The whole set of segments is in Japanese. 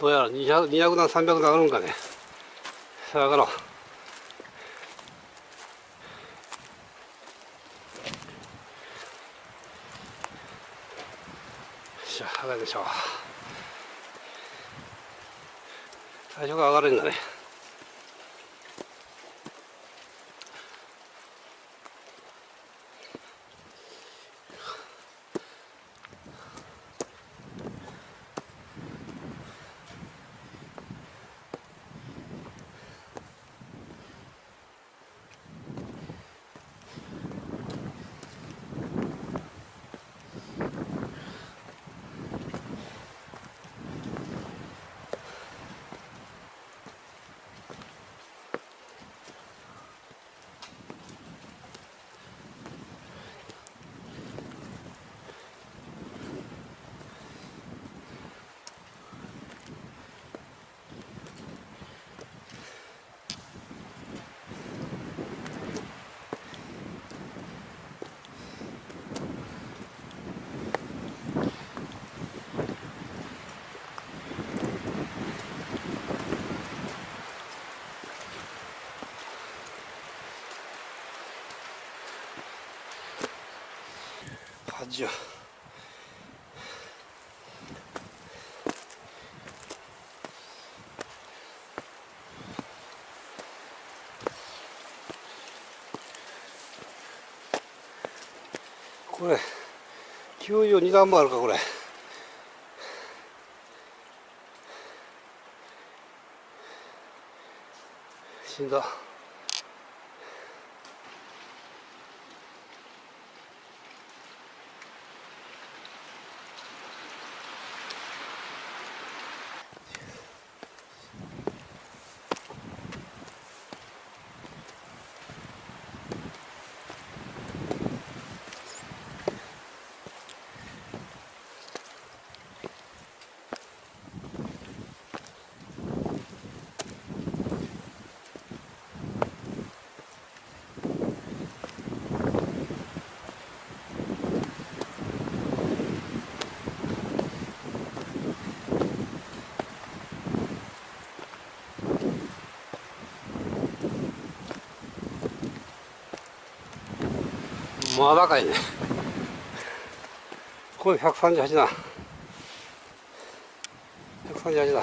どうやら 200, 段300段あるんかね。さあ上がろう。よしゃ上がるでしょう。最初から上がるんだね。80これ92段もあるかこれ。死んだ。まだかいね。これ138だ138だ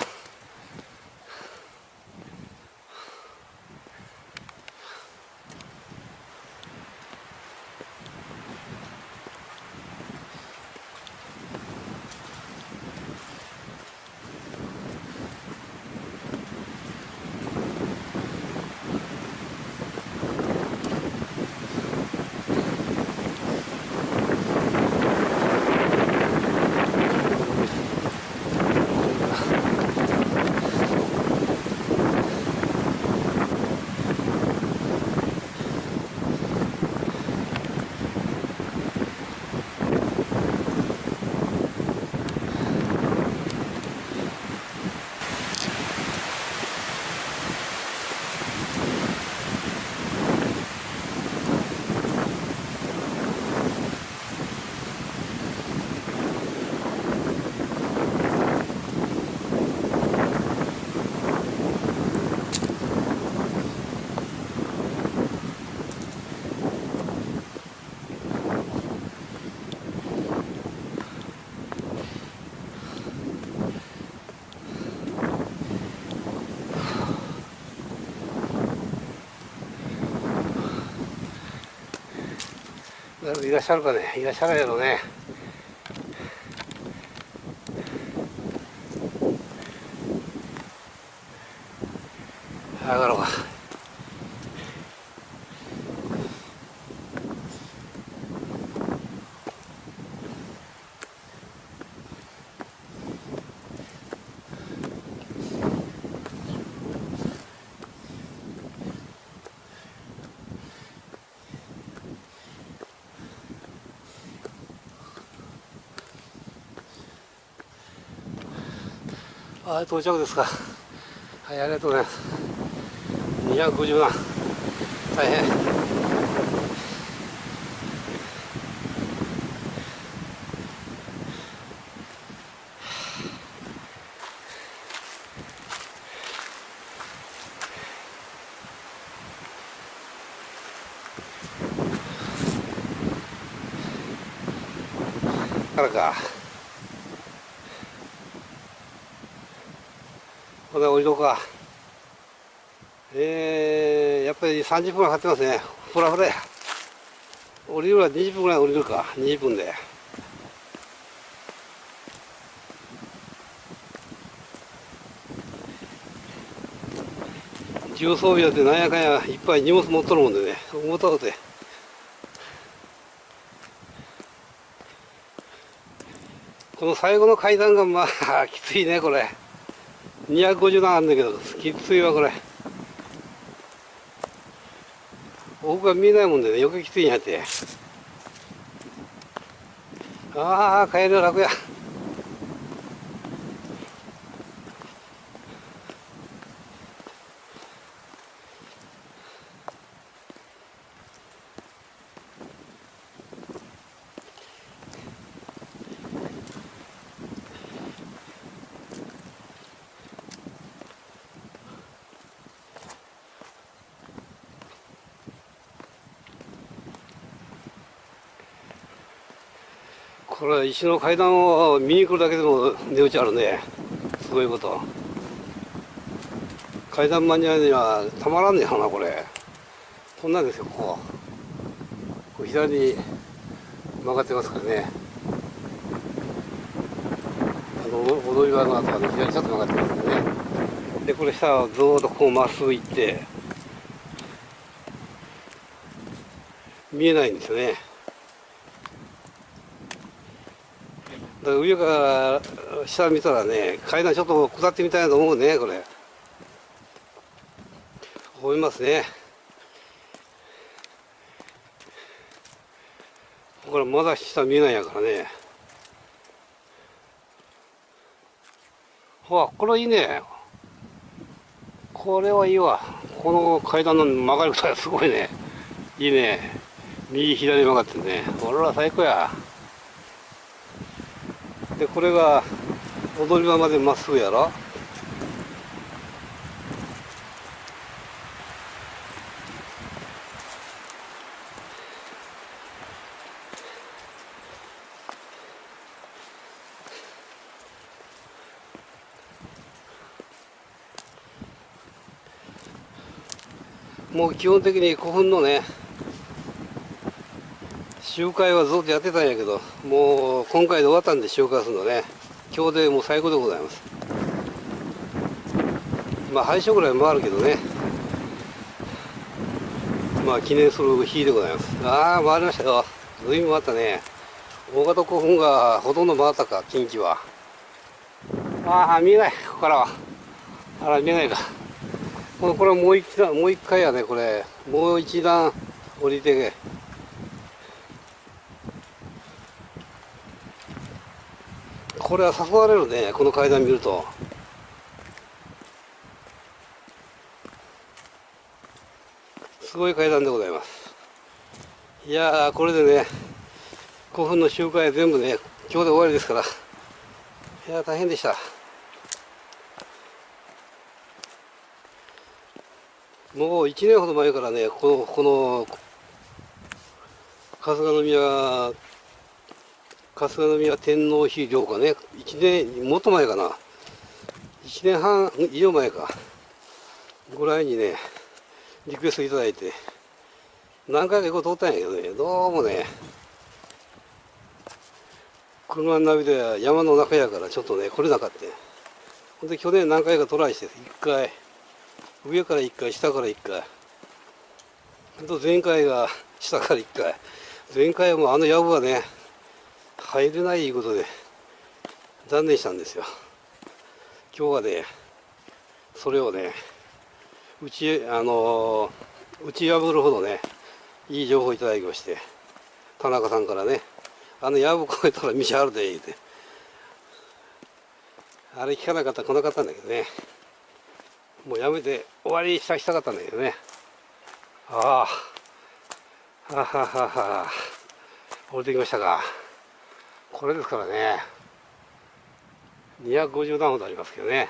いらっしゃるかねいらっしゃるやろね。はい到着ですか。はいありがとうございます。250万。大変。からか。ほな降りろか。えー、やっぱり30分かかってますね。ふらふらや。降りるは20分ぐらい降りるか。20分で。重装備だってなんやかんやいっぱい荷物持っとるもんでね。重たうて。この最後の階段がまあきついねこれ。250段あるんだけどきついわこれ。奥が見えないもんでね余計きついんやって。ああ帰る楽やこれ石の階段を見に来るだけでも値打ちあるね。すごいこと。階段マニアにはたまらんねやなこれ。こんなんですよここ。こ左に曲がってますからね。あの踊り場の後はね左にちょっと曲がってますからね。でこれ下はずっとこうまっすぐ行って見えないんですよね。だから上から下見たらね階段ちょっと下ってみたいなと思うねこれ。思いますね。これまだ下見えないやからね。ほらこれいいね。これはいいわ。この階段の曲がり方がすごいね。いいね。右左曲がってね。これは最高や。でこれが踊り場までまっすぐやろ？もう基本的に古墳のね集会はずっとやってたんやけどもう今回で終わったんで集会するのね。今日でもう最高でございます。まあ廃所ぐらい回るけどね。まあ記念する日でございます。ああ回りましたよ。随分回ったね。大型古墳がほとんど回ったか近畿は。ああ見えない。ここからは。あら見えないか。これこれもう一段もう一回やねこれ。もう一段降りて。これは誘われるねこの階段見ると。すごい階段でございます。いやこれでね古墳の集会全部ね今日で終わりですから。いや大変でした。もう1年ほど前からねこのこの春日宮春日宮天皇妃陵かね。1年もっと前かな。1年半以上前か。ぐらいにねリクエストいただいて。何回か行こうと思ったんやけどね。どうもね車のナビでは山の中やからちょっとね来れなかったほんで去年何回かトライして1回。上から1回下から1回。と前回が下から1回。前回はもうあの藪はね入れないことで断念したんですよ。今日はねそれをね打ちあの打ち破るほどねいい情報いただきまして田中さんからねあの藪越えたら道あるで言うてあれ聞かなかったら来なかったんだけどねもうやめて終わりしたしたかったんだけどね。ああはははは降りてきましたか。これですからね。250段ほどありますけどね。